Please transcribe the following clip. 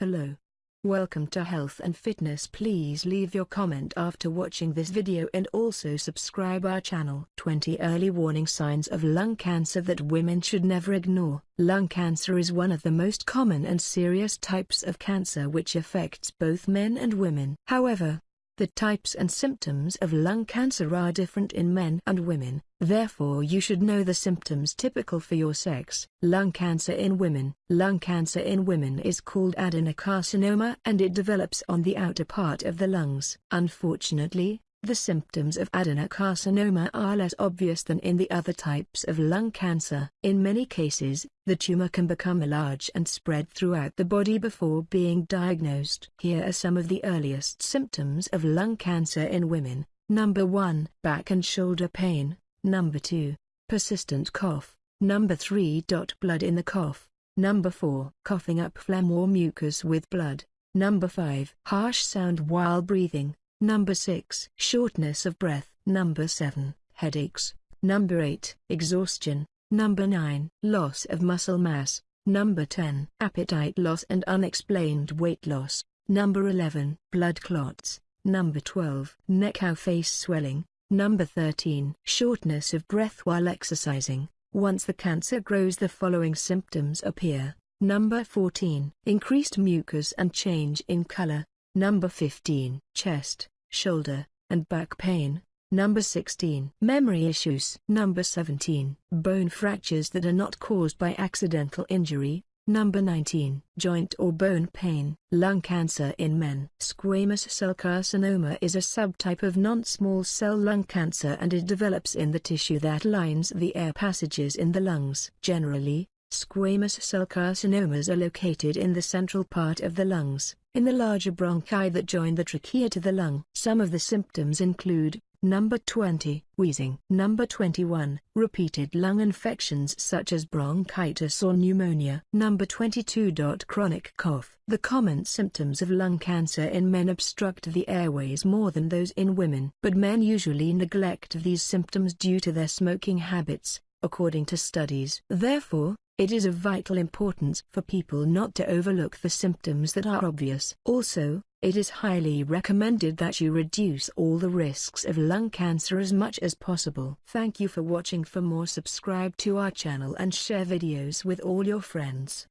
Hello. Welcome to Health and Fitness please leave your comment after watching this video and also subscribe our channel. 20 Early Warning Signs of Lung Cancer that Women Should Never Ignore Lung cancer is one of the most common and serious types of cancer which affects both men and women. However, the types and symptoms of lung cancer are different in men and women, therefore you should know the symptoms typical for your sex. Lung cancer in women Lung cancer in women is called adenocarcinoma and it develops on the outer part of the lungs. Unfortunately, the symptoms of adenocarcinoma are less obvious than in the other types of lung cancer. In many cases, the tumor can become large and spread throughout the body before being diagnosed. Here are some of the earliest symptoms of lung cancer in women. Number 1. Back and shoulder pain. Number 2. Persistent cough. Number 3. Blood in the cough. Number 4. Coughing up phlegm or mucus with blood. Number 5. Harsh sound while breathing. Number 6. Shortness of breath. Number 7. Headaches. Number 8. Exhaustion. Number 9. Loss of muscle mass. Number 10. Appetite loss and unexplained weight loss. Number 11. Blood clots. Number 12. Neck or face swelling. Number 13. Shortness of breath while exercising. Once the cancer grows the following symptoms appear. Number 14. Increased mucus and change in color. Number 15. Chest, shoulder, and back pain. Number 16. Memory issues. Number 17. Bone fractures that are not caused by accidental injury. Number 19. Joint or bone pain. Lung cancer in men. Squamous cell carcinoma is a subtype of non-small cell lung cancer and it develops in the tissue that lines the air passages in the lungs. Generally, Squamous cell carcinomas are located in the central part of the lungs, in the larger bronchi that join the trachea to the lung. Some of the symptoms include, Number 20, wheezing. Number 21, repeated lung infections such as bronchitis or pneumonia. Number 22. Chronic cough. The common symptoms of lung cancer in men obstruct the airways more than those in women. But men usually neglect these symptoms due to their smoking habits, according to studies. Therefore, it is of vital importance for people not to overlook the symptoms that are obvious. Also, it is highly recommended that you reduce all the risks of lung cancer as much as possible. Thank you for watching for more subscribe to our channel and share videos with all your friends.